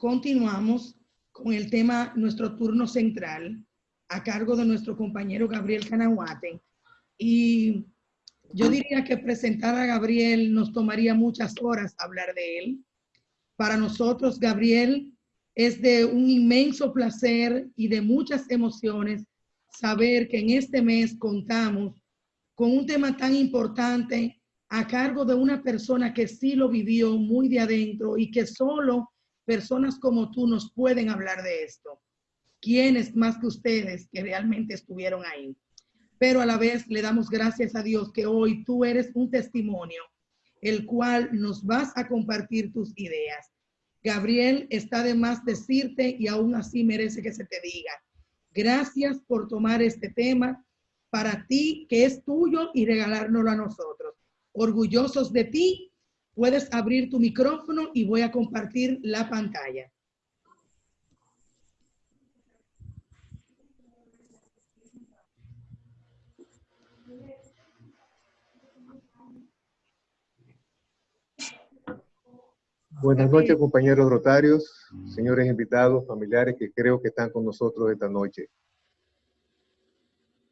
continuamos con el tema, nuestro turno central, a cargo de nuestro compañero Gabriel Canahuate. Y yo diría que presentar a Gabriel nos tomaría muchas horas hablar de él. Para nosotros, Gabriel, es de un inmenso placer y de muchas emociones saber que en este mes contamos con un tema tan importante a cargo de una persona que sí lo vivió muy de adentro y que solo personas como tú nos pueden hablar de esto. ¿Quiénes más que ustedes que realmente estuvieron ahí? Pero a la vez le damos gracias a Dios que hoy tú eres un testimonio, el cual nos vas a compartir tus ideas. Gabriel, está de más decirte y aún así merece que se te diga. Gracias por tomar este tema para ti, que es tuyo, y regalárnoslo a nosotros. Orgullosos de ti, puedes abrir tu micrófono y voy a compartir la pantalla. Buenas noches, compañeros rotarios, señores invitados, familiares que creo que están con nosotros esta noche.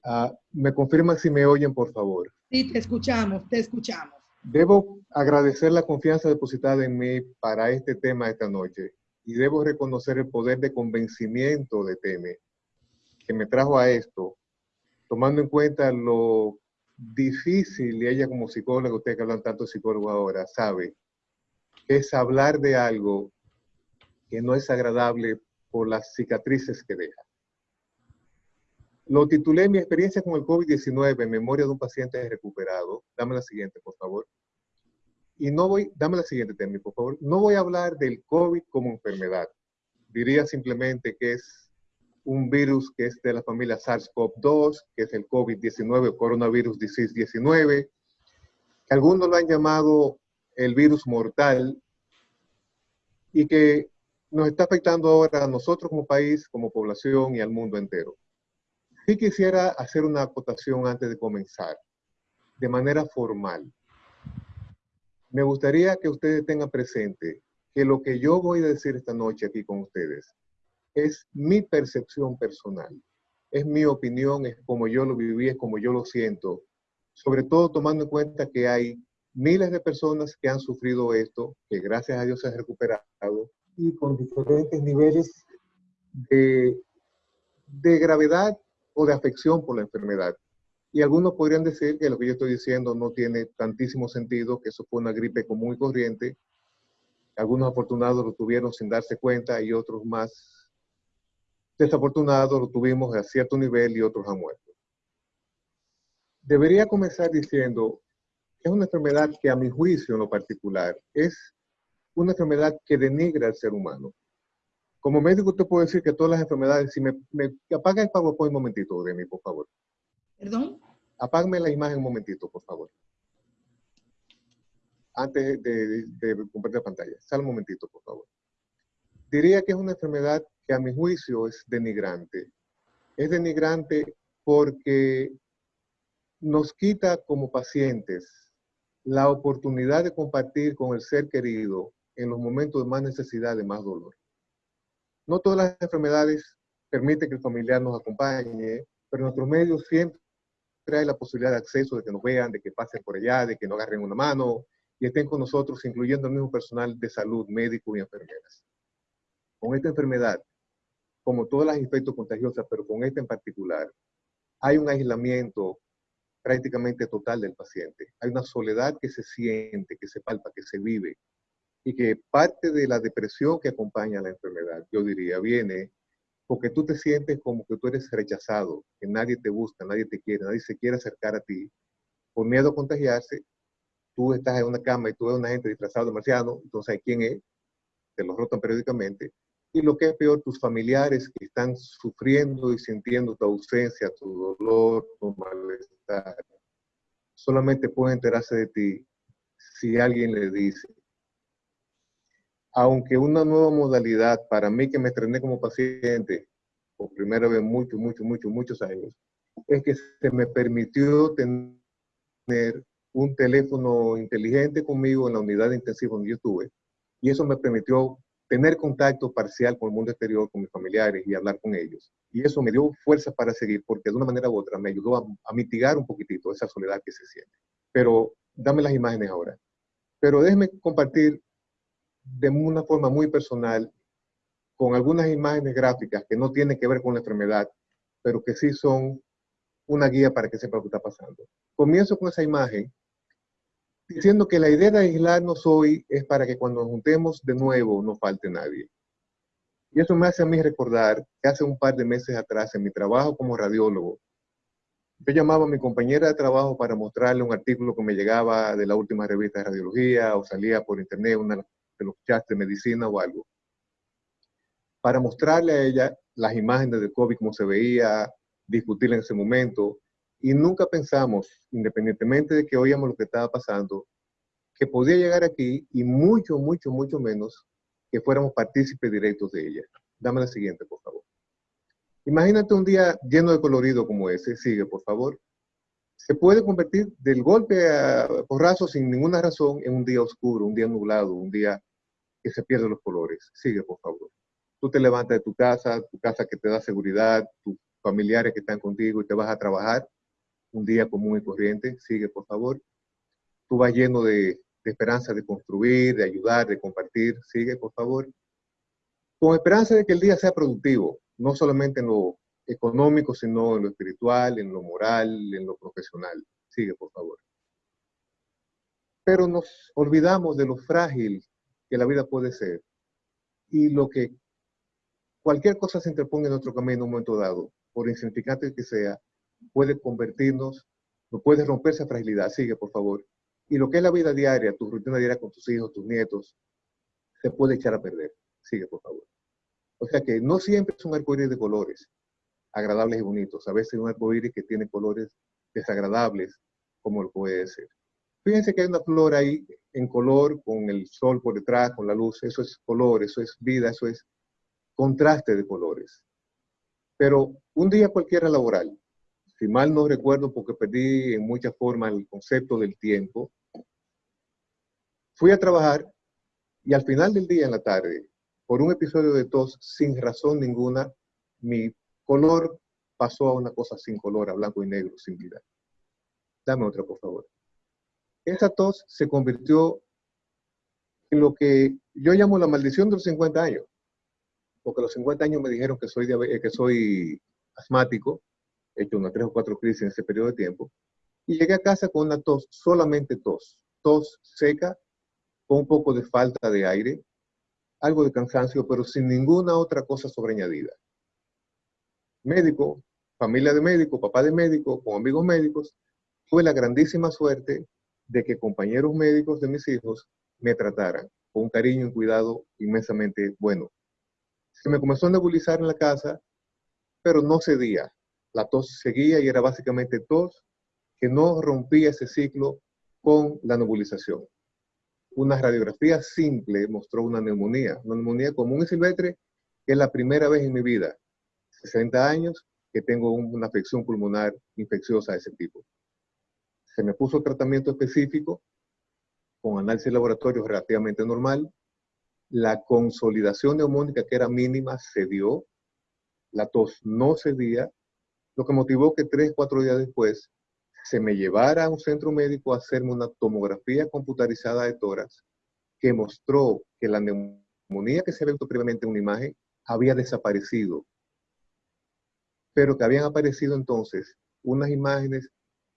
Ah, ¿Me confirman si me oyen, por favor? Sí, te escuchamos, te escuchamos. Debo agradecer la confianza depositada en mí para este tema esta noche y debo reconocer el poder de convencimiento de Teme que me trajo a esto, tomando en cuenta lo difícil, y ella como psicóloga, usted que hablan tanto de psicólogo ahora, sabe, es hablar de algo que no es agradable por las cicatrices que deja. Lo titulé Mi experiencia con el COVID-19 en memoria de un paciente recuperado. Dame la siguiente, por favor. Y no voy, dame la siguiente, Temi, por favor. No voy a hablar del COVID como enfermedad. Diría simplemente que es un virus que es de la familia SARS-CoV-2, que es el COVID-19 o coronavirus disease 19, que algunos lo han llamado el virus mortal y que nos está afectando ahora a nosotros como país, como población y al mundo entero. Sí quisiera hacer una acotación antes de comenzar, de manera formal. Me gustaría que ustedes tengan presente que lo que yo voy a decir esta noche aquí con ustedes es mi percepción personal, es mi opinión, es como yo lo viví, es como yo lo siento, sobre todo tomando en cuenta que hay miles de personas que han sufrido esto, que gracias a Dios se han recuperado, y con diferentes niveles de, de gravedad o de afección por la enfermedad. Y algunos podrían decir que lo que yo estoy diciendo no tiene tantísimo sentido, que eso fue una gripe común y corriente. Algunos afortunados lo tuvieron sin darse cuenta y otros más desafortunados lo tuvimos a cierto nivel y otros han muerto. Debería comenzar diciendo es una enfermedad que a mi juicio en lo particular es una enfermedad que denigra al ser humano. Como médico te puedo decir que todas las enfermedades, si me, apaga el PowerPoint un momentito, de mí, por favor. ¿Perdón? Apágame la imagen un momentito, por favor. Antes de, de compartir la pantalla. Sal un momentito, por favor. Diría que es una enfermedad que a mi juicio es denigrante. Es denigrante porque nos quita como pacientes la oportunidad de compartir con el ser querido en los momentos de más necesidad, de más dolor. No todas las enfermedades permiten que el familiar nos acompañe, pero nuestros medios siempre hay la posibilidad de acceso, de que nos vean, de que pasen por allá, de que nos agarren una mano y estén con nosotros, incluyendo el mismo personal de salud, médicos y enfermeras. Con esta enfermedad, como todas las infectos contagiosas, pero con esta en particular, hay un aislamiento prácticamente total del paciente. Hay una soledad que se siente, que se palpa, que se vive y que parte de la depresión que acompaña a la enfermedad, yo diría, viene porque tú te sientes como que tú eres rechazado, que nadie te busca, nadie te quiere, nadie se quiere acercar a ti. Por miedo a contagiarse, tú estás en una cama y tú ves una gente disfrazada de marciano, entonces ¿quién es? Te lo rotan periódicamente. Y lo que es peor, tus familiares que están sufriendo y sintiendo tu ausencia, tu dolor, tu malestar, solamente pueden enterarse de ti si alguien le dice. Aunque una nueva modalidad para mí que me estrené como paciente por primera vez muchos, muchos, muchos, muchos años, es que se me permitió tener un teléfono inteligente conmigo en la unidad de intensivo donde yo estuve. Y eso me permitió tener contacto parcial con el mundo exterior, con mis familiares y hablar con ellos. Y eso me dio fuerza para seguir, porque de una manera u otra me ayudó a, mitigar un poquitito esa soledad que se siente. Pero dame las imágenes ahora. Pero déjeme compartir de una forma muy personal con algunas imágenes gráficas que no tienen que ver con la enfermedad, pero que sí son una guía para que sepa lo que está pasando. Comienzo con esa imagen diciendo que la idea de aislarnos hoy es para que cuando nos juntemos de nuevo no falte nadie. Y eso me hace a mí recordar que hace un par de meses atrás, en mi trabajo como radiólogo, yo llamaba a mi compañera de trabajo para mostrarle un artículo que me llegaba de la última revista de radiología o salía por internet, una de los chats de medicina o algo, para mostrarle a ella las imágenes de COVID, cómo se veía, discutirla en ese momento, y nunca pensamos, independientemente de que oíamos lo que estaba pasando, que podía llegar aquí y mucho, mucho, mucho menos que fuéramos partícipes directos de ella. Dame la siguiente, por favor. Imagínate un día lleno de colorido como ese. Sigue, por favor. Se puede convertir del golpe a porrazo sin ninguna razón en un día oscuro, un día nublado, un día que se pierden los colores. Sigue, por favor. Tú te levantas de tu casa, tu casa que te da seguridad, tus familiares que están contigo y te vas a trabajar un día común y corriente. Sigue, por favor. Tú vas lleno de, esperanza de construir, de ayudar, de compartir. Sigue, por favor. Con esperanza de que el día sea productivo, no solamente en lo económico, sino en lo espiritual, en lo moral, en lo profesional. Sigue, por favor. Pero nos olvidamos de lo frágil que la vida puede ser y lo que cualquier cosa se interponga en nuestro camino en un momento dado, por insignificante que sea, puede convertirnos, no puede romper esa fragilidad. Sigue, por favor. Y lo que es la vida diaria, tu rutina diaria con tus hijos, tus nietos, se puede echar a perder. Sigue, por favor. O sea que no siempre es un arcoíris de colores agradables y bonitos. A veces es un arcoíris que tiene colores desagradables, como lo puede ser. Fíjense que hay una flor ahí en color, con el sol por detrás, con la luz. Eso es color, eso es vida, eso es contraste de colores. Pero un día cualquiera laboral, si mal no recuerdo porque perdí en mucha forma el concepto del tiempo, fui a trabajar y al final del día, en la tarde, por un episodio de tos sin razón ninguna, mi color pasó a una cosa sin color, a blanco y negro, sin vida. Dame otra, por favor. Esa tos se convirtió en lo que yo llamo la maldición de los 50 años. Porque a los 50 años me dijeron que soy, que soy asmático he hecho unas tres o cuatro crisis en ese periodo de tiempo, y llegué a casa con una tos, solamente tos, tos seca, con un poco de falta de aire, algo de cansancio, pero sin ninguna otra cosa sobreañadida. Médico, familia de médico, papá de médico, con amigos médicos, tuve la grandísima suerte de que compañeros médicos de mis hijos me trataran con un cariño y cuidado inmensamente bueno. Se me comenzó a nebulizar en la casa, pero no cedía la tos seguía y era básicamente tos que no rompía ese ciclo con la nebulización. Una radiografía simple mostró una neumonía, una neumonía común y silvestre, que es la primera vez en mi vida, 60 años, que tengo una afección pulmonar infecciosa de ese tipo. Se me puso tratamiento específico con análisis laboratorio relativamente normal. La consolidación neumónica, que era mínima, se dio. La tos no cedía lo que motivó que tres, cuatro días después se me llevara a un centro médico a hacerme una tomografía computarizada de tórax que mostró que la neumonía que se había visto previamente en una imagen había desaparecido, pero que habían aparecido entonces unas imágenes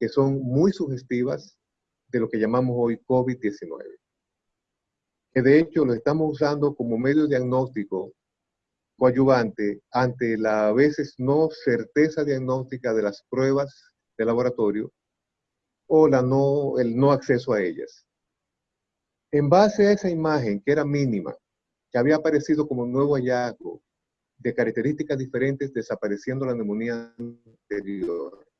que son muy sugestivas de lo que llamamos hoy COVID-19, que de hecho lo estamos usando como medio diagnóstico coadyuvante ante la a veces no certeza diagnóstica de las pruebas de laboratorio o el no acceso a ellas. En base a esa imagen, que era mínima, que había aparecido como un nuevo hallazgo de características diferentes desapareciendo la neumonía anterior,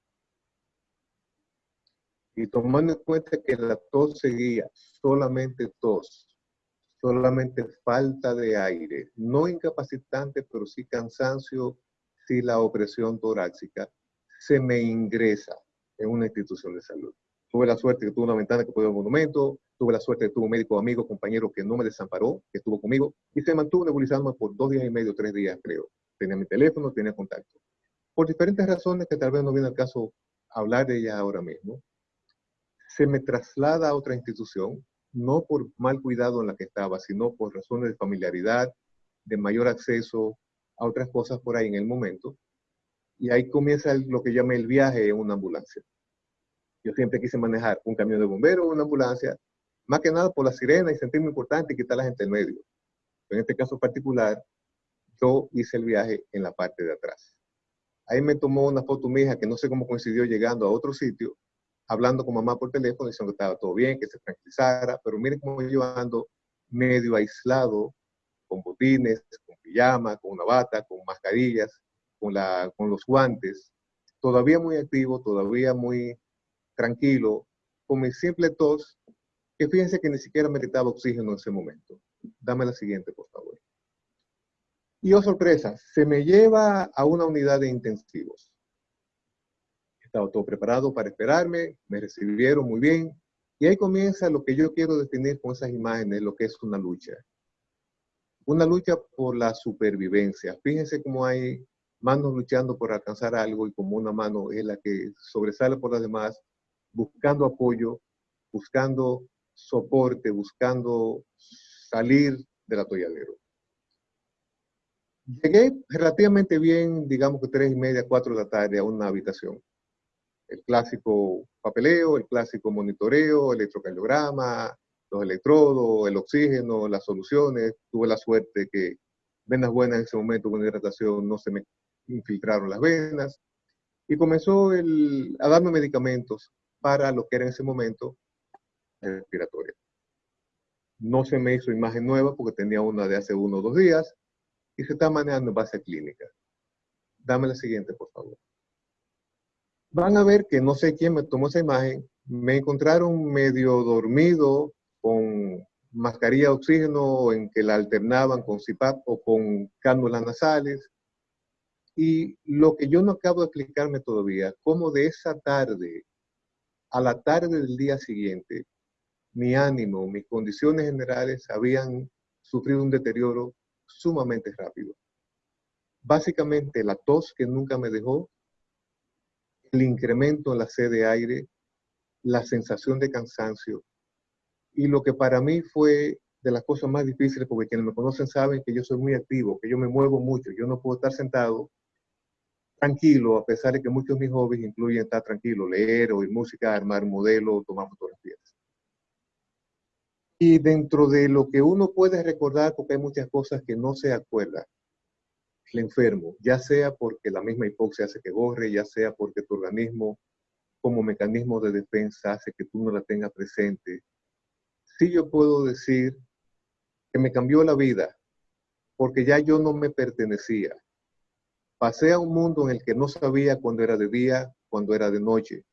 y tomando en cuenta que la tos seguía solamente tos, solamente falta de aire, no incapacitante, pero sí cansancio, sí la opresión torácica, se me ingresa en una institución de salud. Tuve la suerte que tuve una ventana que ver el monumento, Tuve la suerte de tuve un médico amigo, compañero que no me desamparó, que estuvo conmigo y se mantuvo nebulizándome por dos días y medio, tres días, creo. Tenía mi teléfono, tenía contacto. Por diferentes razones que tal vez no viene al caso hablar de ellas ahora mismo, se me traslada a otra institución, no por mal cuidado en la que estaba, sino por razones de familiaridad, de mayor acceso a otras cosas por ahí en el momento. Y ahí comienza lo que llamé el viaje en una ambulancia. Yo siempre quise manejar un camión de bomberos una ambulancia, más que nada por la sirena y sentirme importante y quitar a la gente en medio. En este caso particular, yo hice el viaje en la parte de atrás. Ahí me tomó una foto mi hija que no sé cómo coincidió llegando a otro sitio, hablando con mamá por teléfono, diciendo que estaba todo bien, que se tranquilizara, pero miren cómo yo ando medio aislado, con botines, con pijama, con una bata, con mascarillas, con, la, con los guantes, todavía muy activo, todavía muy tranquilo, con mi simple tos, que fíjense que ni siquiera meritaba oxígeno en ese momento. Dame la siguiente, por favor. Y oh sorpresa, se me lleva a una unidad de intensivos. Estaba todo preparado para esperarme, me recibieron muy bien. Y ahí comienza lo que yo quiero definir con esas imágenes, lo que es una lucha. Una lucha por la supervivencia. Fíjense cómo hay manos luchando por alcanzar algo y como una mano es la que sobresale por las demás, buscando apoyo, buscando soporte, buscando salir del atolladero. Llegué relativamente bien, digamos que tres y media, cuatro de la tarde a una habitación. El clásico papeleo, el clásico monitoreo, electrocardiograma, los electrodos, el oxígeno, las soluciones. Tuve la suerte que venas buenas en ese momento con hidratación no se me infiltraron las venas. Y comenzó a darme medicamentos para lo que era en ese momento respiratoria. No se me hizo imagen nueva porque tenía una de hace uno o dos días y se está manejando en base clínica. Dame la siguiente, por favor. Van a ver que no sé quién me tomó esa imagen. Me encontraron medio dormido con mascarilla de oxígeno en que la alternaban con CPAP o con cánulas nasales. Y lo que yo no acabo de explicarme todavía, cómo de esa tarde a la tarde del día siguiente, mi ánimo, mis condiciones generales habían sufrido un deterioro sumamente rápido. Básicamente la tos que nunca me dejó, el incremento en la sed de aire, la sensación de cansancio y lo que para mí fue de las cosas más difíciles, porque quienes me conocen saben que yo soy muy activo, que yo me muevo mucho, yo no puedo estar sentado tranquilo, a pesar de que muchos de mis hobbies incluyen estar tranquilo, leer, oír música, armar un modelo, tomar fotografías. Y dentro de lo que uno puede recordar, porque hay muchas cosas que no se acuerda, el enfermo, ya sea porque la misma hipoxia hace que borre, ya sea porque tu organismo como mecanismo de defensa hace que tú no la tengas presente. Sí yo puedo decir que me cambió la vida, porque ya yo no me pertenecía. Pasé a un mundo en el que no sabía cuándo era de día, cuándo era de noche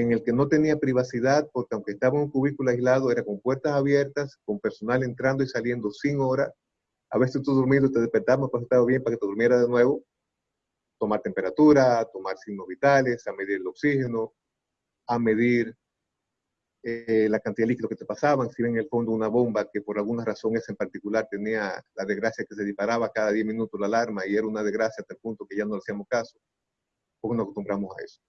en el que no tenía privacidad, porque aunque estaba en un cubículo aislado, era con puertas abiertas, con personal entrando y saliendo sin hora. A veces tú durmiendo te despertabas cuando estaba bien para que te durmiera de nuevo. Tomar temperatura, tomar signos vitales, a medir el oxígeno, a medir eh, la cantidad de líquido que te pasaban, si en el fondo una bomba que por alguna razón esa en particular tenía la desgracia que se disparaba cada 10 minutos la alarma y era una desgracia hasta el punto que ya no le hacíamos caso, porque nos acostumbramos a eso.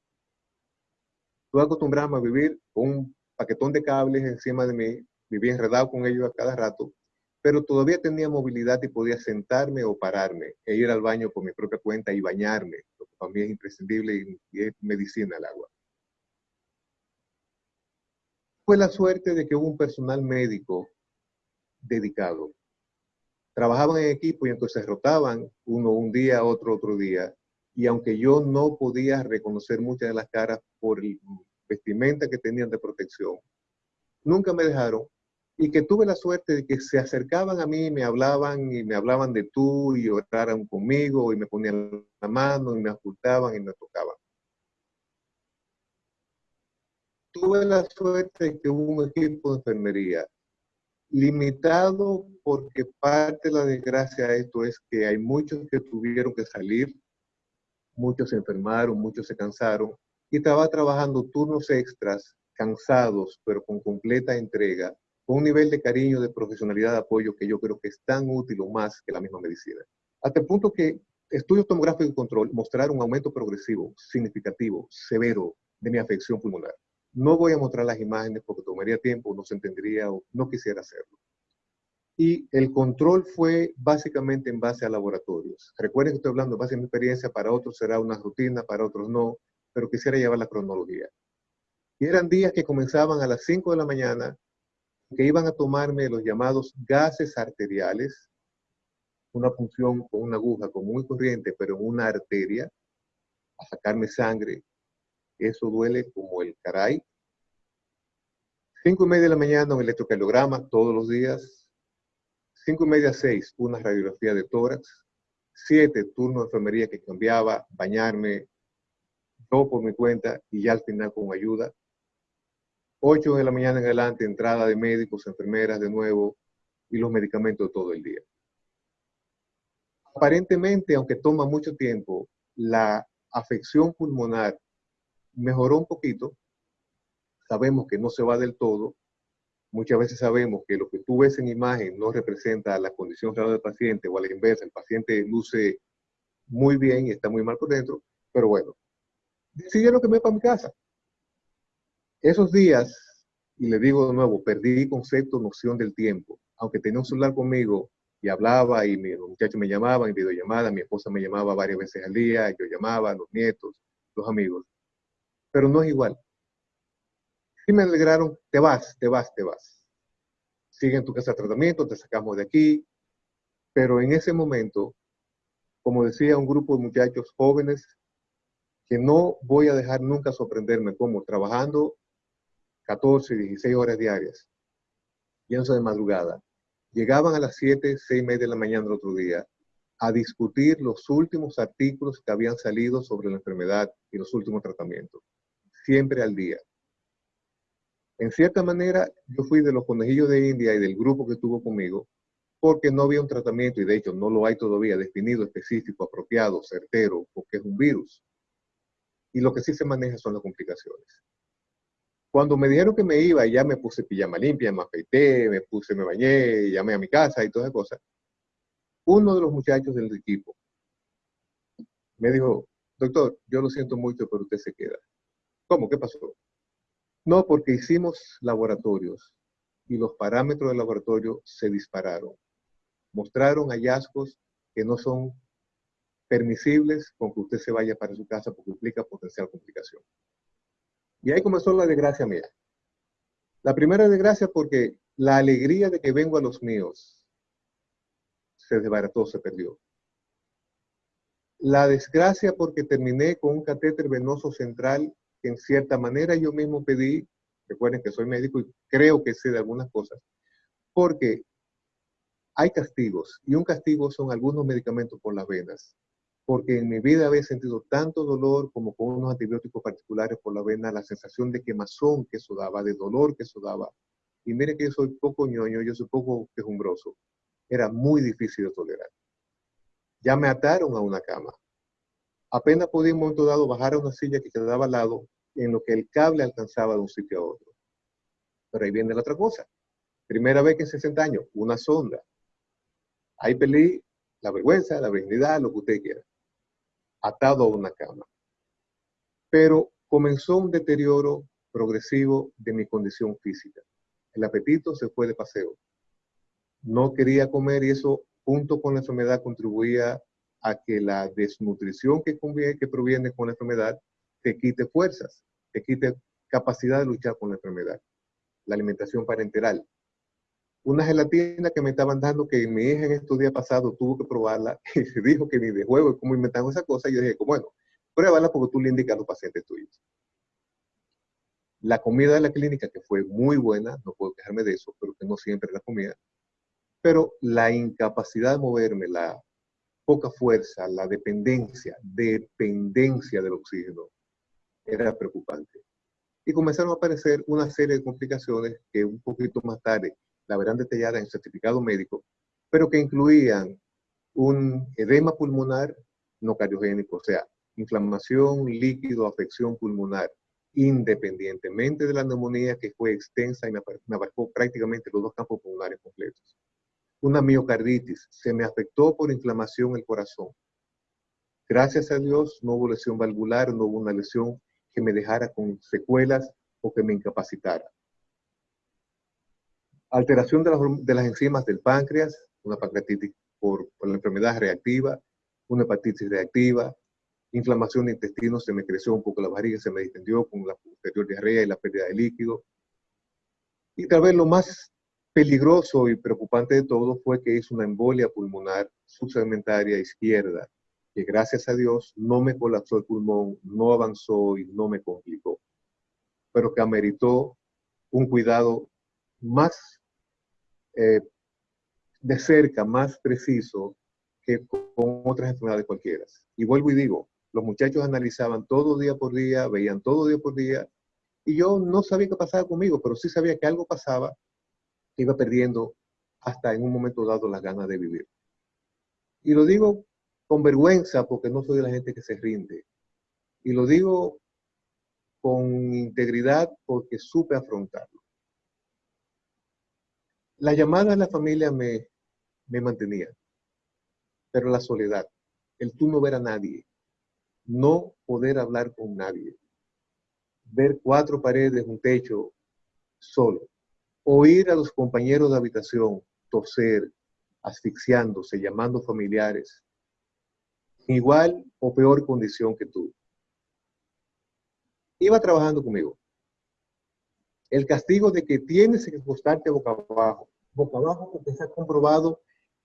Estuve acostumbrado a vivir con un paquetón de cables encima de mí, vivía enredado con ellos a cada rato, pero todavía tenía movilidad y podía sentarme o pararme e ir al baño por mi propia cuenta y bañarme, lo que para mí es imprescindible y, es medicina el agua. Fue la suerte de que hubo un personal médico dedicado. Trabajaban en equipo y entonces rotaban uno un día, otro otro día, y aunque yo no podía reconocer muchas de las caras por el vestimenta que tenían de protección, nunca me dejaron y que tuve la suerte de que se acercaban a mí, me hablaban y me hablaban de tú y oraran conmigo y me ponían la mano y me ocultaban y me tocaban. Tuve la suerte de que hubo un equipo de enfermería limitado porque parte de la desgracia de esto es que hay muchos que tuvieron que salir muchos se enfermaron, muchos se cansaron y estaba trabajando turnos extras cansados, pero con completa entrega, con un nivel de cariño, de profesionalidad, de apoyo que yo creo que es tan útil o más que la misma medicina. Hasta el punto que estudios tomográficos de control mostraron un aumento progresivo, significativo, severo de mi afección pulmonar. No voy a mostrar las imágenes porque tomaría tiempo, no se entendería o no quisiera hacerlo. Y el control fue básicamente en base a laboratorios. Recuerden que estoy hablando en base a mi experiencia, para otros será una rutina, para otros no, pero quisiera llevar la cronología. Y eran días que comenzaban a las 5 de la mañana, que iban a tomarme los llamados gases arteriales, una punción con una aguja con muy corriente, pero en una arteria, a sacarme sangre. Eso duele como el caray. Cinco y media de la mañana un electrocardiograma todos los días. Cinco y media seis, una radiografía de tórax. Siete, turno de enfermería que cambiaba, bañarme, todo por mi cuenta y ya al final con ayuda. 8 de la mañana en adelante, entrada de médicos, enfermeras de nuevo y los medicamentos todo el día. Aparentemente, aunque toma mucho tiempo, la afección pulmonar mejoró un poquito. Sabemos que no se va del todo. Muchas veces sabemos que lo que tú ves en imagen no representa la condición real del paciente o a la inversa, el paciente luce muy bien y está muy mal por dentro, pero bueno, decidieron que me para mi casa. Esos días, y le digo de nuevo, perdí concepto, noción del tiempo. Aunque tenía un celular conmigo y hablaba y los muchachos me llamaban en videollamada, mi esposa me llamaba varias veces al día, yo llamaba los nietos, los amigos. Pero no es igual. Sí me alegraron, te vas, te vas, te vas. Sigue en tu casa de tratamiento, te sacamos de aquí. Pero en ese momento, como decía un grupo de muchachos jóvenes, que no voy a dejar nunca sorprenderme como trabajando 14, 16 horas diarias, yéndose de madrugada, llegaban a las 7, 6 y media de la mañana del otro día a discutir los últimos artículos que habían salido sobre la enfermedad y los últimos tratamientos, siempre al día. En cierta manera, yo fui de los conejillos de India y del grupo que estuvo conmigo, porque no había un tratamiento, y de hecho no lo hay todavía definido, específico, apropiado, certero, porque es un virus. Y lo que sí se maneja son las complicaciones. Cuando me dijeron que me iba, ya me puse pijama limpia, me afeité, me puse, me bañé, llamé a mi casa y todas esas cosas. Uno de los muchachos del equipo me dijo, doctor, yo lo siento mucho, pero usted se queda. ¿Cómo? ¿Qué pasó? No, porque hicimos laboratorios y los parámetros del laboratorio se dispararon. Mostraron hallazgos que no son permisibles con que usted se vaya para su casa porque implica potencial complicación. Y ahí comenzó la desgracia mía. La primera desgracia porque la alegría de que vengo a los míos se desbarató, se perdió. La desgracia porque terminé con un catéter venoso central que en cierta manera yo mismo pedí, recuerden que soy médico y creo que sé de algunas cosas, porque hay castigos y un castigo son algunos medicamentos por las venas porque en mi vida había sentido tanto dolor como con unos antibióticos particulares por la vena, la sensación de quemazón que eso daba, de dolor que eso daba. Y mire que yo soy poco ñoño, yo soy poco quejumbroso. Era muy difícil de tolerar. Ya me ataron a una cama. Apenas podía en un momento dado bajar a una silla que quedaba al lado, en lo que el cable alcanzaba de un sitio a otro. Pero ahí viene la otra cosa. Primera vez que en 60 años, una sonda. Ahí peleé la vergüenza, la virginidad, lo que usted quiera atado a una cama. Pero comenzó un deterioro progresivo de mi condición física. El apetito se fue de paseo. No quería comer y eso, junto con la enfermedad, contribuía a que la desnutrición que, que proviene con la enfermedad te quite fuerzas, te quite capacidad de luchar con la enfermedad. La alimentación parenteral, una gelatina que me estaban dando que mi hija en estos días pasados tuvo que probarla y se dijo que ni de juego cómo inventaron esa cosa. Y yo dije, bueno, pruébala porque tú le indicas a los pacientes tuyos. La comida de la clínica, que fue muy buena, no puedo quejarme de eso, pero que no siempre la comida. Pero la incapacidad de moverme, la poca fuerza, la dependencia, dependencia del oxígeno, era preocupante. Y comenzaron a aparecer una serie de complicaciones que un poquito más tarde la verán detallada en certificado médico, pero que incluían un edema pulmonar no cardiogénico, o sea, inflamación, líquido, afección pulmonar, independientemente de la neumonía que fue extensa y me abarcó prácticamente los dos campos pulmonares completos. Una miocarditis, se me afectó por inflamación el corazón. Gracias a Dios no hubo lesión valvular, no hubo una lesión que me dejara con secuelas o que me incapacitara. Alteración de las, enzimas del páncreas, una pancreatitis por, por la enfermedad reactiva, una hepatitis reactiva, inflamación de intestino, se me creció un poco la barriga, se me distendió con la posterior diarrea y la pérdida de líquido. Y tal vez lo más peligroso y preocupante de todo fue que es una embolia pulmonar subsegmentaria izquierda, que gracias a Dios no me colapsó el pulmón, no avanzó y no me complicó, pero que ameritó un cuidado más eh, de cerca, más preciso que con otras enfermedades cualquiera. Y vuelvo y digo, los muchachos analizaban todo día por día, veían todo día por día, y yo no sabía qué pasaba conmigo, pero sí sabía que algo pasaba, que iba perdiendo hasta en un momento dado las ganas de vivir. Y lo digo con vergüenza porque no soy la gente que se rinde. Y lo digo con integridad porque supe afrontarlo. La llamada de la familia me, me mantenía, pero la soledad, el tú no ver a nadie, no poder hablar con nadie, ver cuatro paredes, un techo solo, oír a los compañeros de habitación toser, asfixiándose, llamando familiares, igual o peor condición que tú. Iba trabajando conmigo. El castigo de que tienes que acostarte boca abajo, boca abajo porque se ha comprobado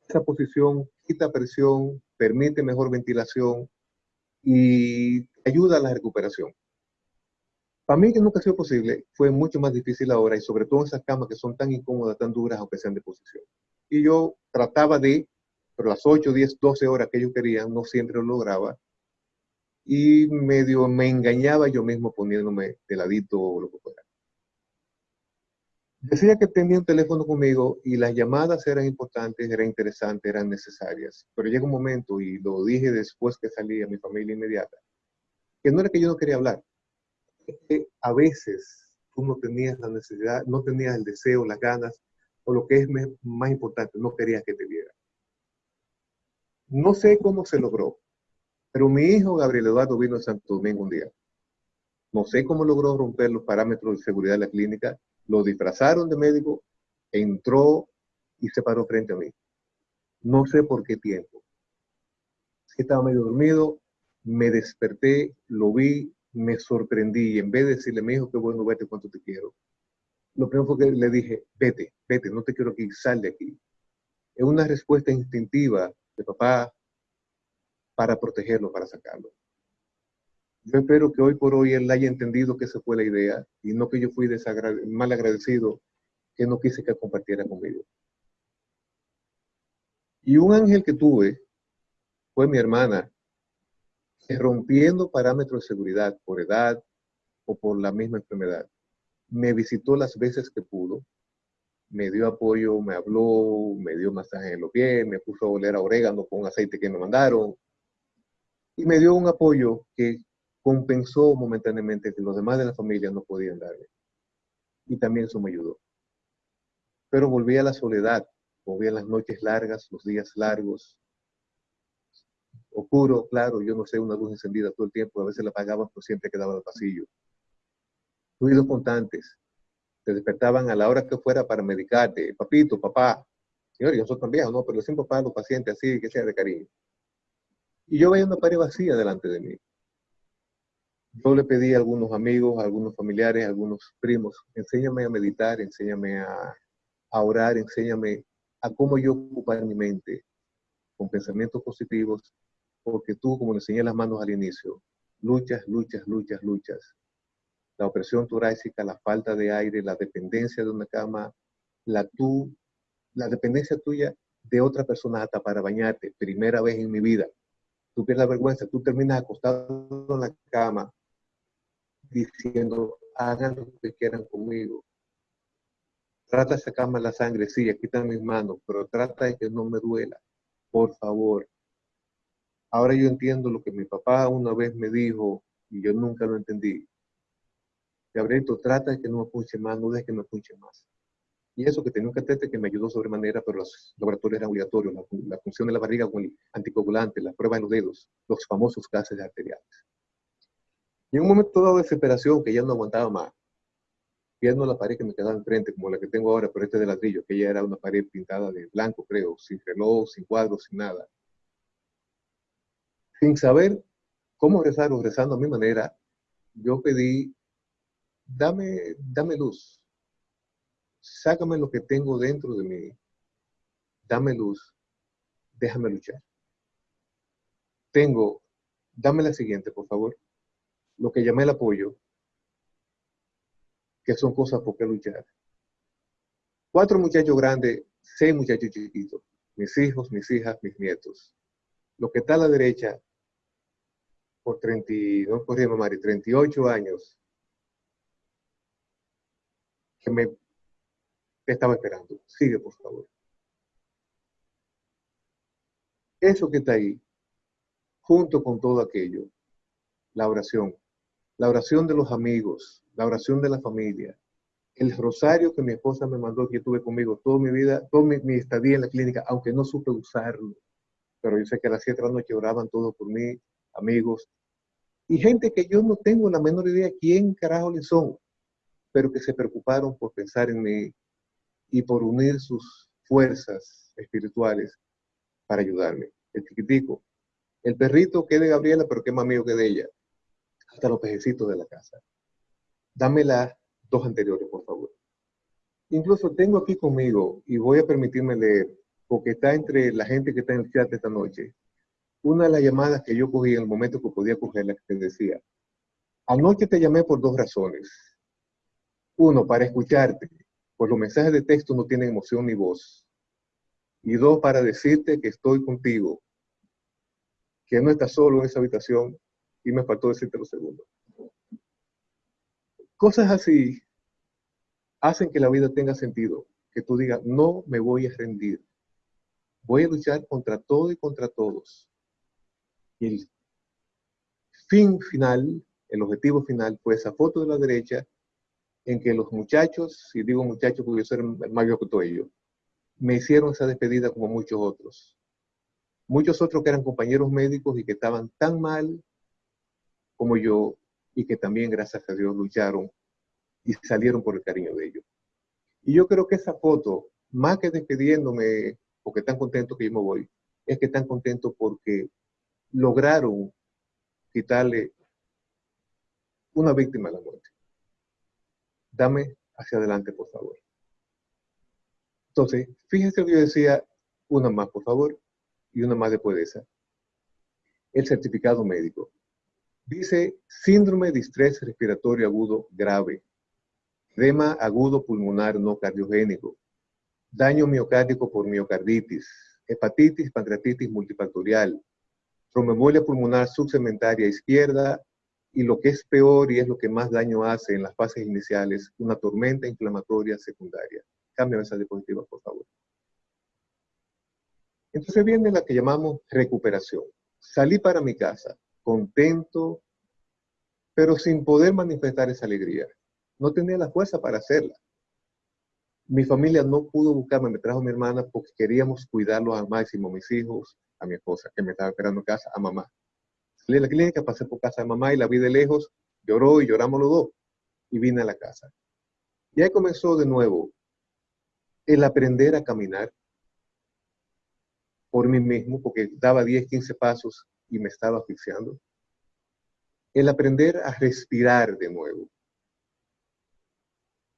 esa posición quita presión, permite mejor ventilación, y ayuda a la recuperación. Para mí que nunca ha sido posible, fue mucho más difícil ahora y sobre todo en esas camas que son tan incómodas, tan duras, aunque sean de posición. Y yo trataba de, pero las 8, 10, 12 horas que ellos querían, no siempre lo lograba. Y medio me engañaba yo mismo poniéndome de ladito o lo que fuera. Decía que tenía un teléfono conmigo y las llamadas eran importantes, eran interesantes, eran necesarias. Pero llega un momento, y lo dije después que salí a mi familia inmediata, que no era que yo no quería hablar, que a veces tú no tenías la necesidad, no tenías el deseo, las ganas, o lo que es más importante, no querías que te viera. No sé cómo se logró, pero mi hijo Gabriel Eduardo vino a Santo Domingo un día. No sé cómo logró romper los parámetros de seguridad de la clínica, lo disfrazaron de médico, entró y se paró frente a mí. No sé por qué tiempo. Estaba medio dormido, me desperté, lo vi, me sorprendí y en vez de decirle, me dijo, qué bueno, vete cuánto te quiero. Lo primero fue que le dije, vete, vete, no te quiero aquí, sal de aquí. Es una respuesta instintiva de papá para protegerlo, para sacarlo. Yo espero que hoy por hoy él haya entendido que esa fue la idea y no que yo fui mal agradecido que no quise que compartiera conmigo. Y un ángel que tuve fue mi hermana, que rompiendo parámetros de seguridad por edad o por la misma enfermedad, me visitó las veces que pudo, me dio apoyo, me habló, me dio masaje en los pies, me puso a oler a orégano con aceite que me mandaron y me dio un apoyo que compensó momentáneamente que los demás de la familia no podían darle. Y también eso me ayudó. Pero volví a la soledad, volví a las noches largas, los días largos. Oscuro, claro, yo no sé, una luz encendida todo el tiempo, a veces la apagaban, pero siempre quedaba el pasillo. Ruidos constantes. Te despertaban a la hora que fuera para medicarte. Papito, papá. Señor, yo soy tan viejo, ¿no? Pero siempre papá los pacientes así, que sea de cariño. Y yo veía una pared vacía delante de mí. Yo le pedí a algunos amigos, a algunos familiares, a algunos primos, enséñame a meditar, enséñame a, orar, enséñame a cómo yo ocupar mi mente con pensamientos positivos, porque tú, como le enseñé las manos al inicio, luchas, luchas, luchas, luchas. La opresión torácica, la falta de aire, la dependencia de una cama, la, tú, la dependencia tuya de otra persona hasta para bañarte, primera vez en mi vida. Tú pierdes vergüenza, tú terminas acostado en la cama, diciendo, hagan lo que quieran conmigo. Trata de sacarme la sangre, sí, aquí están mis manos, pero trata de que no me duela, por favor. Ahora yo entiendo lo que mi papá una vez me dijo y yo nunca lo entendí. Gabrielito, trata de que no me punche más, no dejes que me punche más. Y eso que tenía un catete que me ayudó sobremanera, pero los laboratorios eran obligatorios, la, función de la barriga con el anticoagulante, la prueba en los dedos, los famosos gases arteriales. Y en un momento dado de desesperación, que ya no aguantaba más, viendo la pared que me quedaba enfrente, como la que tengo ahora, pero este de ladrillo, que ya era una pared pintada de blanco, creo, sin reloj, sin cuadros, sin nada. Sin saber cómo rezar o rezando a mi manera, yo pedí, dame, dame luz, sácame lo que tengo dentro de mí, dame luz, déjame luchar. Tengo, dame la siguiente, por favor, lo que llamé el apoyo, que son cosas por qué luchar. Cuatro muchachos grandes, seis muchachos chiquitos, mis hijos, mis hijas, mis nietos. Lo que está a la derecha, por 30, no por 38 años, que me estaba esperando. Sigue, por favor. Eso que está ahí, junto con todo aquello, la oración, la oración de los amigos, la oración de la familia, el rosario que mi esposa me mandó, que tuve conmigo toda mi vida, toda mi, estadía en la clínica, aunque no supe usarlo. Pero yo sé que a las 7 de la noche oraban todos por mí, amigos, y gente que yo no tengo la menor idea quién carajo le son, pero que se preocuparon por pensar en mí, y por unir sus fuerzas espirituales para ayudarme. El chiquitico, el perrito que es de Gabriela, pero que es más mío que de ella, hasta los pejecitos de la casa. Dame las dos anteriores, por favor. Incluso tengo aquí conmigo, y voy a permitirme leer, porque está entre la gente que está en el chat esta noche, una de las llamadas que yo cogí en el momento que podía cogerla, que decía, anoche te llamé por dos razones. Uno, para escucharte, pues los mensajes de texto no tienen emoción ni voz. Y dos, para decirte que estoy contigo, que no estás solo en esa habitación y me faltó decirte lo segundo. Cosas así hacen que la vida tenga sentido, que tú digas, no me voy a rendir, voy a luchar contra todo y contra todos. El fin final, el objetivo final fue esa foto de la derecha en que los muchachos, y digo muchachos porque yo soy el viejo que todo ellos, me hicieron esa despedida como muchos otros. Muchos otros que eran compañeros médicos y que estaban tan mal como yo y que también, gracias a Dios, lucharon y salieron por el cariño de ellos. Y yo creo que esa foto, más que despidiéndome porque están contentos que yo me voy, es que están contentos porque lograron quitarle una víctima a la muerte dame hacia adelante, por favor. Entonces, fíjense que yo decía, una más, por favor, y una más después de esa. El certificado médico. Dice síndrome de estrés respiratorio agudo grave, edema agudo pulmonar no cardiogénico, daño miocárdico por miocarditis, hepatitis, pancreatitis multifactorial, tromboembolia pulmonar subsegmentaria izquierda y lo que es peor y es lo que más daño hace en las fases iniciales, una tormenta inflamatoria secundaria. Cámbiame esa diapositiva, por favor. Entonces viene la que llamamos recuperación. Salí para mi casa, contento, pero sin poder manifestar esa alegría. No tenía la fuerza para hacerla. Mi familia no pudo buscarme, me trajo mi hermana porque queríamos cuidarlos al máximo, mis hijos, a mi esposa, que me estaba esperando en casa, a mamá. Salí a la clínica, pasé por casa de mamá y la vi de lejos, lloró y lloramos los dos. Y vine a la casa. Y ahí comenzó de nuevo el aprender a caminar por mí mismo, porque daba 10, 15 pasos y me estaba asfixiando. El aprender a respirar de nuevo.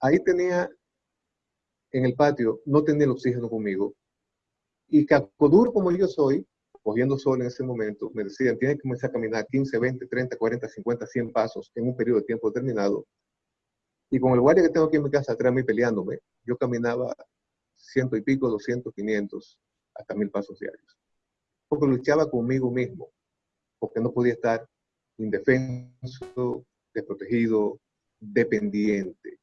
Ahí tenía, en el patio, no tenía el oxígeno conmigo. Y duro como yo soy, cogiendo sol en ese momento, me decían, tienes que comenzar a caminar 15, 20, 30, 40, 50, 100 pasos en un periodo de tiempo determinado. Y con el guardia que tengo aquí en mi casa atrás mí peleándome, yo caminaba ciento y pico, 200, 500, hasta mil pasos diarios. Porque luchaba conmigo mismo, porque no podía estar indefenso, desprotegido, dependiente.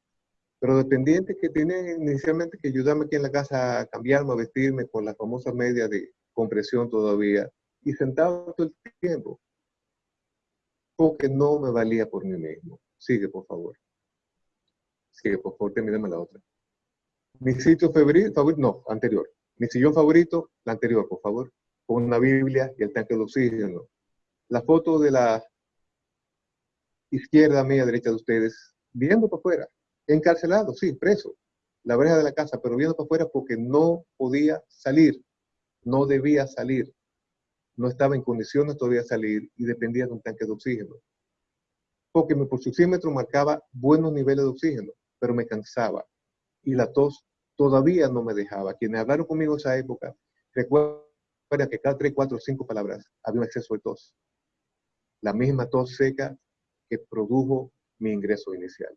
Pero dependiente que tiene inicialmente que ayudarme aquí en la casa a cambiarme, a vestirme con la famosa media de compresión todavía, y sentado todo el tiempo, porque no me valía por mí mismo. Sigue, por favor. Sí, por favor, termíname la otra. Mi sitio favorito, no, anterior. Mi sillón favorito, la anterior, por favor. Con una Biblia y el tanque de oxígeno. La foto de la izquierda, media, derecha de ustedes, viendo para afuera. Encarcelado, sí, preso. La verja de la casa, pero viendo para afuera porque no podía salir. No debía salir. No estaba en condiciones todavía de salir y dependía de un tanque de oxígeno. Porque mi pulsóxímetro marcaba buenos niveles de oxígeno, pero me cansaba. Y la tos todavía no me dejaba. Quienes hablaron conmigo en esa época, recuerda que cada tres, cuatro, cinco palabras había un exceso de tos. La misma tos seca que produjo mi ingreso inicial.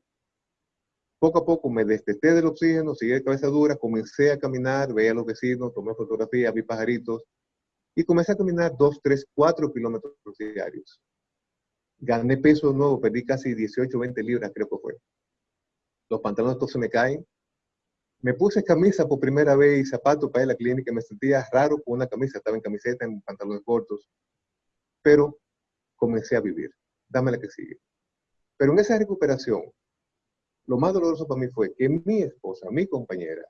Poco a poco me destetté del oxígeno, seguí de cabeza dura, comencé a caminar, veía a los vecinos, tomé fotografías, vi pajaritos y comencé a caminar dos, tres, cuatro kilómetros diarios. Gané peso nuevo, perdí casi 18, 20 libras, creo que fue. Los pantalones todos se me caen, me puse camisa por primera vez y zapatos para ir a la clínica. Me sentía raro con una camisa, estaba en camiseta, en pantalones cortos. Pero comencé a vivir. Dame la que sigue. Pero en esa recuperación, lo más doloroso para mí fue que mi esposa, mi compañera,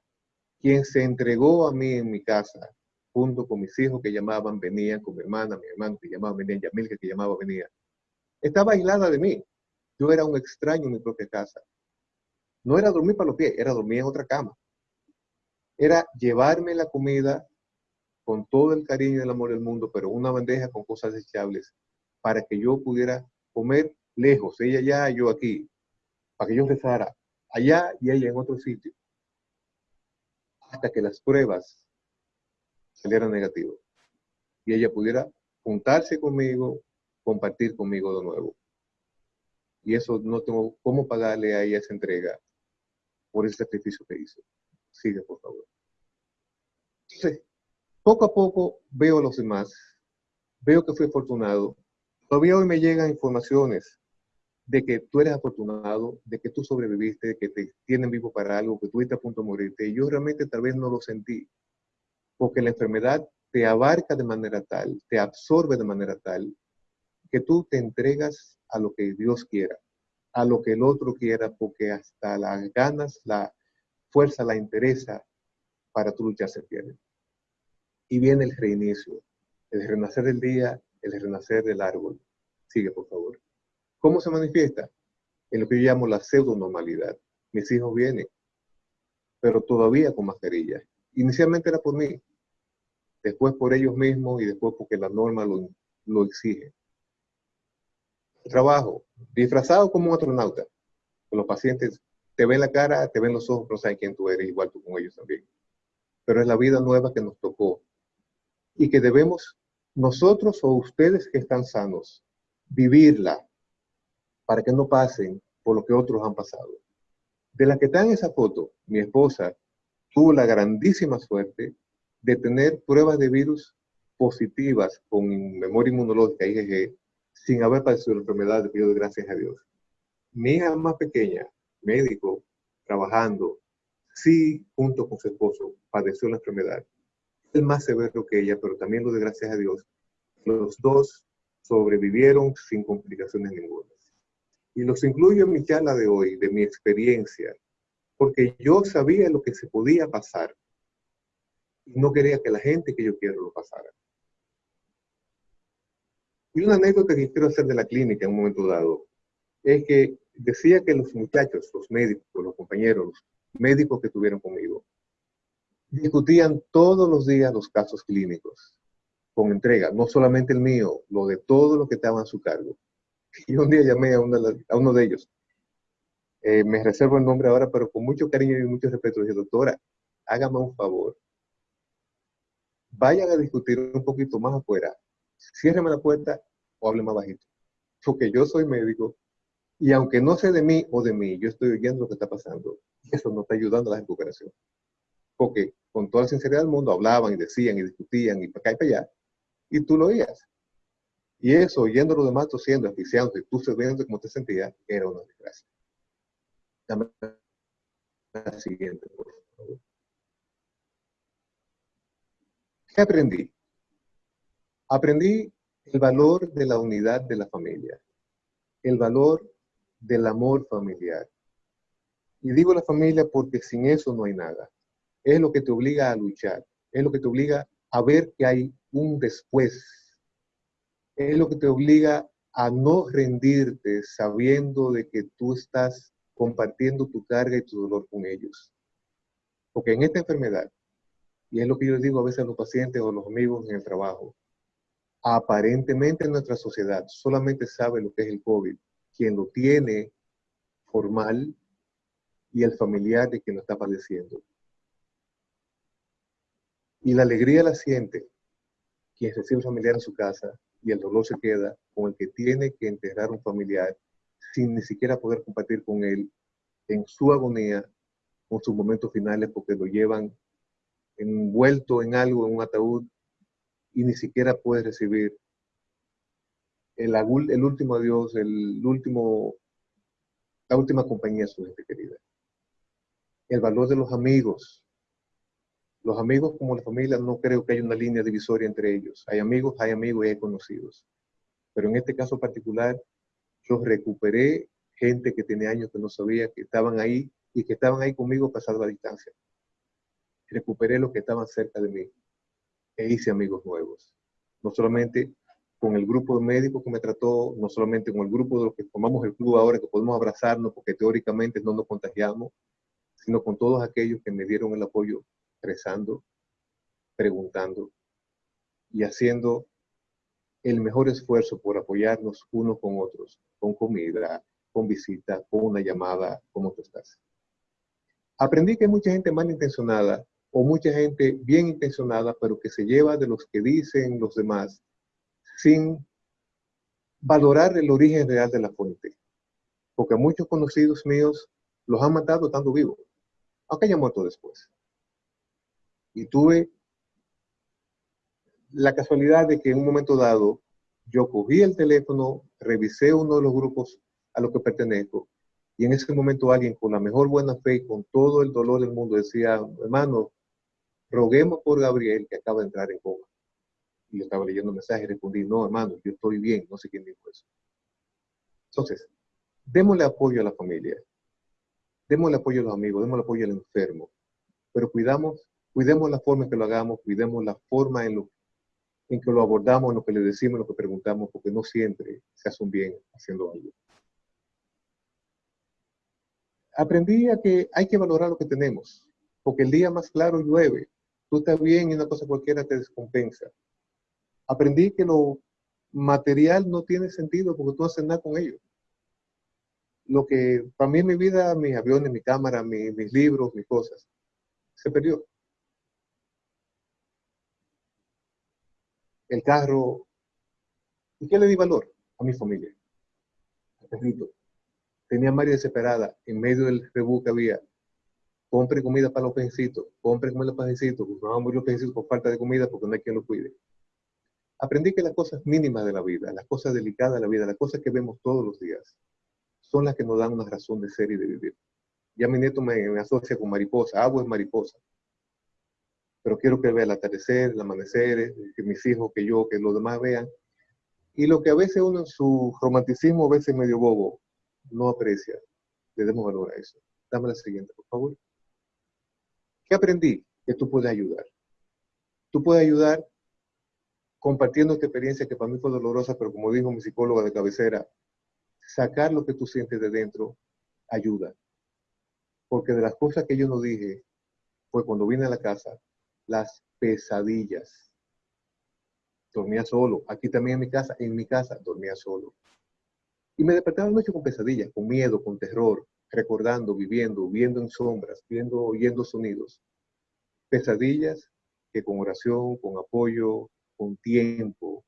quien se entregó a mí en mi casa, junto con mis hijos que llamaban, venían, con mi hermana, mi hermano que llamaba, venía, Yamilka que llamaba, venía, estaba aislada de mí. Yo era un extraño en mi propia casa. No era dormir para los pies, era dormir en otra cama era llevarme la comida con todo el cariño y el amor del mundo, pero una bandeja con cosas desechables para que yo pudiera comer lejos, ella allá, yo aquí, para que yo rezara allá y ella en otro sitio, hasta que las pruebas salieran negativas y ella pudiera juntarse conmigo, compartir conmigo de nuevo. Y eso no tengo cómo pagarle a ella esa entrega por ese sacrificio que hizo. Sigue, por favor. poco a poco veo a los demás, veo que fui afortunado. Todavía hoy me llegan informaciones de que tú eres afortunado, de que tú sobreviviste, de que te tienen vivo para algo, que estás a punto de morirte. Y yo realmente tal vez no lo sentí, porque la enfermedad te abarca de manera tal, te absorbe de manera tal, que tú te entregas a lo que Dios quiera, a lo que el otro quiera, porque hasta las ganas, la, fuerza la interesa para tu luchar se pierde. Y viene el reinicio, el renacer del día, el renacer del árbol. Sigue, por favor. ¿Cómo se manifiesta? En lo que yo llamo la pseudo-normalidad. Mis hijos vienen, pero todavía con mascarilla. Inicialmente era por mí, después por ellos mismos y después porque la norma lo, lo exige. Trabajo, disfrazado como un astronauta, los pacientes te ven la cara, te ven los ojos, no saben quién tú eres, igual tú con ellos también. Pero es la vida nueva que nos tocó y que debemos nosotros o ustedes que están sanos vivirla para que no pasen por lo que otros han pasado. De la que está en esa foto, mi esposa tuvo la grandísima suerte de tener pruebas de virus positivas con memoria inmunológica, IgG, sin haber padecido la enfermedad, de gracias a Dios. Mi hija más pequeña médico, trabajando, sí, junto con su esposo, padeció la enfermedad. Más severo que ella, pero también lo de gracias a Dios. Los dos sobrevivieron sin complicaciones ninguna. Y los incluyo en mi charla de hoy, de mi experiencia, porque yo sabía lo que se podía pasar y no quería que la gente que yo quiero lo pasara. Y una anécdota que quiero hacer de la clínica en un momento dado es que decía que los muchachos, los médicos, los compañeros, los médicos que tuvieron conmigo, discutían todos los días los casos clínicos con entrega, no solamente el mío, lo de todo lo que estaban a su cargo. Y un día llamé a, a uno de ellos, eh, me reservo el nombre ahora, pero con mucho cariño y mucho respeto, le dije, doctora, hágame un favor, vayan a discutir un poquito más afuera, ciérreme la puerta o hable más bajito, porque yo soy médico y aunque no sé de mí o de mí, yo estoy oyendo lo que está pasando. Eso no está ayudando a la recuperación. Porque con toda la sinceridad del mundo hablaban y decían y discutían y para acá y para allá. Y tú lo oías. Y eso, oyendo a los demás tosiendo, asfixiando, y tú sabiendo cómo te sentías, era una desgracia. La siguiente, por favor. ¿Qué aprendí? Aprendí el valor de la unidad de la familia, el valor del amor familiar. Y digo la familia porque sin eso no hay nada. Es lo que te obliga a luchar, es lo que te obliga a ver que hay un después. Es lo que te obliga a no rendirte sabiendo de que tú estás compartiendo tu carga y tu dolor con ellos. Porque en esta enfermedad, y es lo que yo digo a veces a los pacientes o a los amigos en el trabajo, aparentemente nuestra sociedad solamente sabe lo que es el COVID, quien lo tiene formal y el familiar de quien lo está padeciendo. Y la alegría la siente quien recibe un familiar en su casa y el dolor se queda con el que tiene que enterrar un familiar sin ni siquiera poder compartir con él en su agonía, con sus momentos finales, porque lo llevan envuelto en algo, en un ataúd, y ni siquiera puede recibir el, el último adiós, el último, la última compañía de su gente querida. El valor de los amigos. Los amigos como la familia no creo que haya una línea divisoria entre ellos. Hay amigos, hay amigos y hay conocidos. Pero en este caso particular, yo recuperé gente que tenía años que no sabía que estaban ahí y que estaban ahí conmigo pasando la distancia. Recuperé los que estaban cerca de mí e hice amigos nuevos. No solamente con el grupo de médicos que me trató, no solamente con el grupo de los que formamos el club ahora, que podemos abrazarnos porque teóricamente no nos contagiamos, sino con todos aquellos que me dieron el apoyo rezando, preguntando y haciendo el mejor esfuerzo por apoyarnos unos con otros, con comida, con visita, con una llamada, ¿cómo tú estás? Aprendí que hay mucha gente malintencionada o mucha gente bien intencionada, pero que se lleva de los que dicen los demás sin valorar el origen real de la fuente. Porque muchos conocidos míos los han matado estando vivos, aunque hayan muerto después. Y tuve la casualidad de que en un momento dado yo cogí el teléfono, revisé uno de los grupos a los que pertenezco y en ese momento alguien con la mejor buena fe y con todo el dolor del mundo decía, hermano, roguemos por Gabriel que acaba de entrar en coma. Y yo estaba leyendo mensajes y respondí, no, hermano, yo estoy bien, no sé quién dijo eso. Entonces, démosle apoyo a la familia, démosle apoyo a los amigos, démosle apoyo al enfermo, pero cuidamos, cuidemos la forma en que lo hagamos, cuidemos la forma en, lo, en que lo abordamos, en lo que le decimos, en lo que preguntamos, porque no siempre se hace un bien haciendo algo. Aprendí a que hay que valorar lo que tenemos, porque el día más claro llueve, tú estás bien y una cosa cualquiera te descompensa. Aprendí que lo material no tiene sentido porque tú no haces nada con ello. Lo que para mí en mi vida, mis aviones, mi cámara, mis libros, mis cosas, se perdió. El carro. ¿Y qué le di valor? A mi familia. Al perrito. Tenía a María desesperada en medio del rebú que había. Compre comida para los pejecitos. Compre comida para los pejecitos. Pues van a morir los pejecitos por falta de comida porque no hay quien los cuide. Aprendí que las cosas mínimas de la vida, las cosas delicadas de la vida, las cosas que vemos todos los días, son las que nos dan una razón de ser y de vivir. Ya mi nieto me, me asocia con mariposa. Agua es mariposa pero quiero que vea el atardecer, el amanecer, eh, que mis hijos, que yo, que los demás vean. Y lo que a veces uno en su romanticismo, a veces medio bobo, no aprecia, le demos valor a eso. Dame la siguiente, por favor. ¿Qué aprendí? Que tú puedes ayudar. Tú puedes ayudar compartiendo esta experiencia que para mí fue dolorosa, pero como dijo mi psicóloga de cabecera, sacar lo que tú sientes de dentro ayuda. Porque de las cosas que yo no dije fue cuando vine a la casa, las pesadillas. Dormía solo. Aquí también en mi casa, en mi casa dormía solo. Y me despertaba noche con pesadillas, con miedo, con terror, recordando, viviendo, viendo en sombras, viendo, oyendo sonidos. Pesadillas que con oración, con apoyo, con tiempo,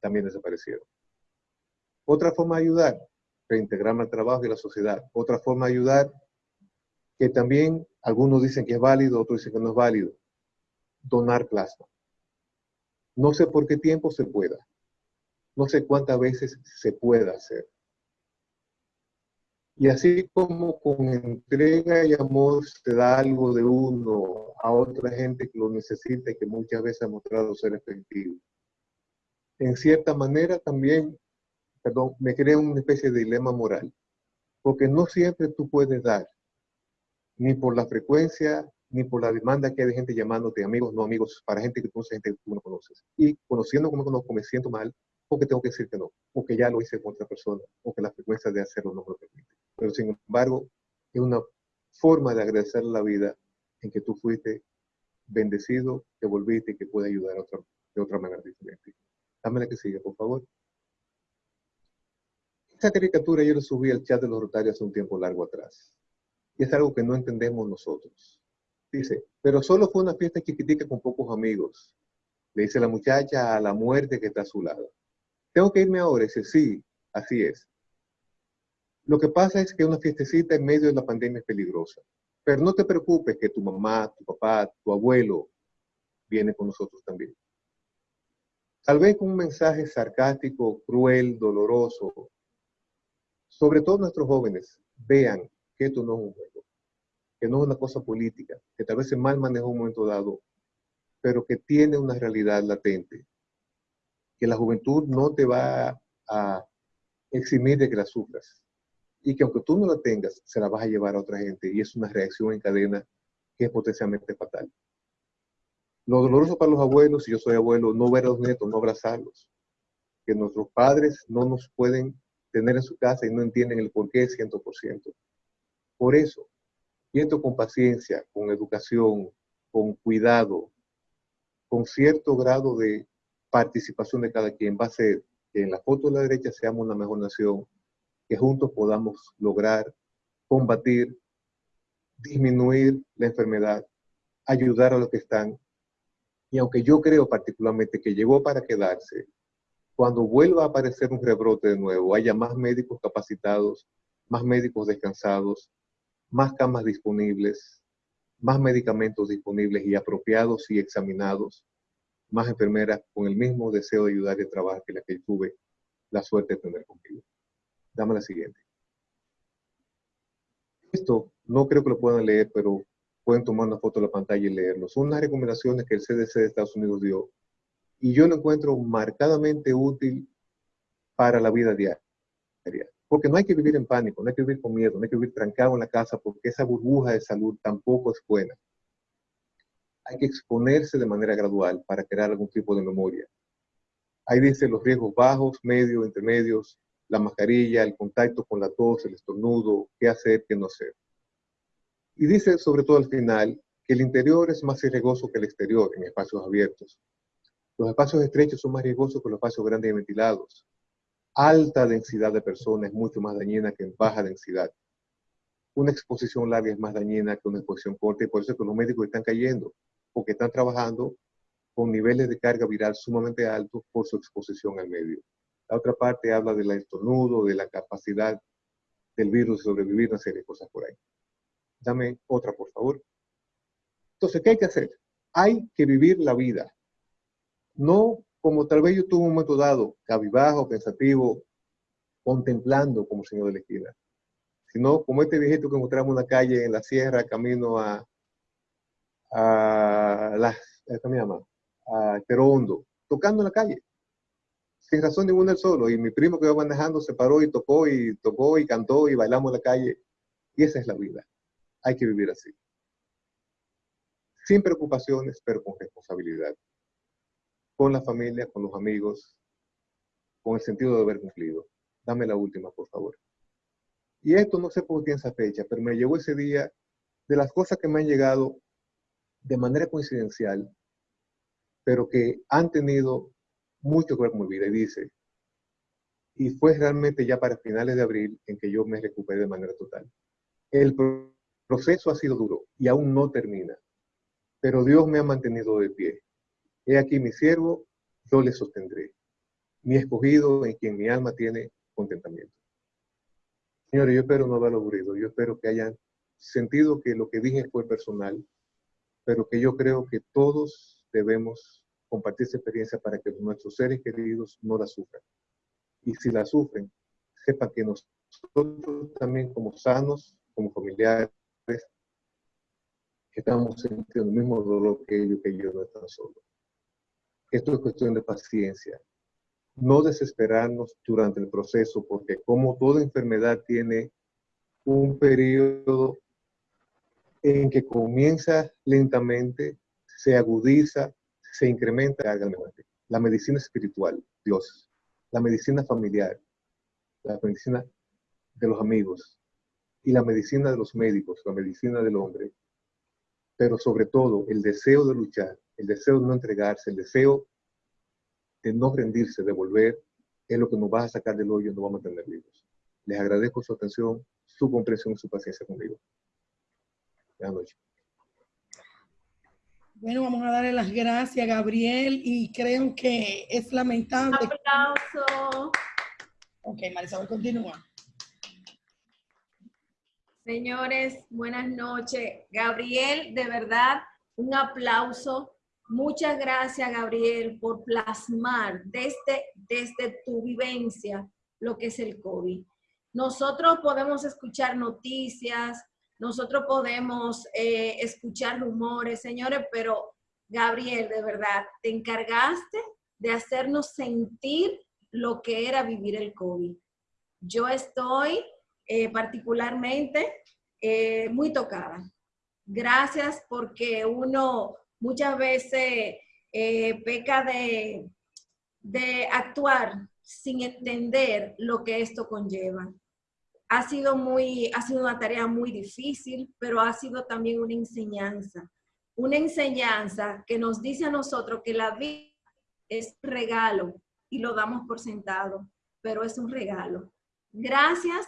también desaparecieron. Otra forma de ayudar, reintegrarme al trabajo y a la sociedad. Otra forma de ayudar, que también algunos dicen que es válido, otros dicen que no es válido, donar plasma. No sé por qué tiempo se pueda. No sé cuántas veces se pueda hacer. Y así como con entrega y amor se da algo de uno a otra gente que lo necesita y que muchas veces ha mostrado ser efectivo. En cierta manera también, me crea una especie de dilema moral. Porque no siempre tú puedes dar ni por la frecuencia, ni por la demanda que hay de gente llamándote amigos, no amigos, para gente que conoces, gente que tú no conoces. Y conociendo como conozco, me siento mal porque tengo que decir que no, porque ya lo hice con otra persona, o que la frecuencia de hacerlo no me lo permite. Pero sin embargo, es una forma de agradecer la vida en que tú fuiste bendecido, que volviste y que puede ayudar a de otra manera diferente. Dame la que sigue, por favor. Esta caricatura yo la subí al chat de los Rotarios hace un tiempo largo atrás. Y es algo que no entendemos nosotros. Dice, pero solo fue una fiesta chiquitica con pocos amigos. Le dice la muchacha a la muerte que está a su lado. ¿Tengo que irme ahora? Dice, sí, así es. Lo que pasa es que una fiestecita en medio de la pandemia es peligrosa. Pero no te preocupes que tu mamá, tu papá, tu abuelo viene con nosotros también. Tal vez con un mensaje sarcástico, cruel, doloroso. Sobre todo nuestros jóvenes vean que esto no es un que no es una cosa política, que tal vez se mal maneja un momento dado, pero que tiene una realidad latente, que la juventud no te va a eximir de que la sufras y que aunque tú no la tengas, se la vas a llevar a otra gente y es una reacción en cadena que es potencialmente fatal. Lo doloroso para los abuelos, si yo soy abuelo, no ver a los nietos, no abrazarlos. Que nuestros padres no nos pueden tener en su casa y no entienden el por qué 100%. Por eso, con paciencia, con educación, con cuidado, con cierto grado de participación de cada quien, va a ser que en la foto de la derecha seamos una mejor nación que juntos podamos lograr combatir, disminuir la enfermedad, ayudar a los que están. Y aunque yo creo particularmente que llegó para quedarse, cuando vuelva a aparecer un rebrote de nuevo, haya más médicos capacitados, más médicos descansados, más camas disponibles, más medicamentos disponibles y apropiados y examinados, más enfermeras con el mismo deseo de ayudar y trabajar que la que tuve la suerte de tener conmigo. Dame la siguiente. Esto no creo que lo puedan leer, pero pueden tomar una foto de la pantalla y leerlo. Son unas recomendaciones que el CDC de Estados Unidos dio y yo lo encuentro marcadamente útil para la vida diaria. Porque no hay que vivir en pánico, no hay que vivir con miedo, no hay que vivir trancado en la casa porque esa burbuja de salud tampoco es buena. Hay que exponerse de manera gradual para crear algún tipo de memoria. Ahí dice los riesgos bajos, medios, intermedios, la mascarilla, el contacto con la tos, el estornudo, qué hacer, qué no hacer. Y dice sobre todo al final que el interior es más riesgoso que el exterior en espacios abiertos. Los espacios estrechos son más riesgosos que los espacios grandes y ventilados. Alta densidad de personas es mucho más dañina que en baja densidad. Una exposición larga es más dañina que una exposición corta y por eso es que los médicos están cayendo, porque están trabajando con niveles de carga viral sumamente altos por su exposición al medio. La otra parte habla del estornudo, de la capacidad del virus de sobrevivir, una serie de cosas por ahí. Dame otra, por favor. Entonces, ¿qué hay que hacer? Hay que vivir la vida. No como tal vez yo tuve un momento dado, cabibajo, pensativo, contemplando como señor de la esquina, sino como este viejito que encontramos en la calle, en la sierra, camino a, a, la, ¿cómo se llama? a Terondo, tocando en la calle sin razón ninguna el solo. Y mi primo que iba manejando se paró y tocó y tocó y cantó y bailamos en la calle. Y esa es la vida. Hay que vivir así. Sin preocupaciones, pero con responsabilidad. Con la familia, con los amigos, con el sentido de haber cumplido. Dame la última, por favor. Y esto no sé por qué en esa fecha, pero me llegó ese día de las cosas que me han llegado de manera coincidencial, pero que han tenido mucho que ver con mi vida. Y dice, y fue realmente ya para finales de abril en que yo me recuperé de manera total. El proceso ha sido duro y aún no termina, pero Dios me ha mantenido de pie. He aquí mi siervo, yo le sostendré. Mi escogido en quien mi alma tiene contentamiento. Señores, yo espero no haberlo aburrido. Yo espero que hayan sentido que lo que dije fue personal, pero que yo creo que todos debemos compartir esa experiencia para que nuestros seres queridos no la sufran. Y si la sufren, sepan que nosotros también como sanos, como familiares, estamos sintiendo el mismo dolor que ellos, que ellos no están solos. Esto es cuestión de paciencia. No desesperarnos durante el proceso, porque como toda enfermedad tiene un periodo en que comienza lentamente, se agudiza, se incrementa La medicina espiritual, Dios. La medicina familiar, la medicina de los amigos y la medicina de los médicos, la medicina del hombre. Pero sobre todo el deseo de luchar, el deseo de no entregarse, el deseo de no rendirse, de volver, es lo que nos va a sacar del hoyo y nos va a mantener vivos. Les agradezco su atención, su comprensión y su paciencia conmigo. Buenas noches. Bueno, vamos a darle las gracias, Gabriel, y creo que es lamentable. Aplauso. Ok, Marisabel, continúa. Señores, buenas noches. Gabriel, de verdad, un aplauso. Muchas gracias, Gabriel, por plasmar desde, desde tu vivencia lo que es el COVID. Nosotros podemos escuchar noticias, nosotros podemos eh, escuchar rumores, señores, pero Gabriel, de verdad, te encargaste de hacernos sentir lo que era vivir el COVID. Yo estoy eh, particularmente eh, muy tocada. Gracias porque uno muchas veces peca de, de actuar sin entender lo que esto conlleva ha sido, muy, ha sido una tarea muy difícil, pero ha sido también una enseñanza. Una enseñanza que nos dice a nosotros que la vida es regalo y lo damos por sentado, pero es un regalo. Gracias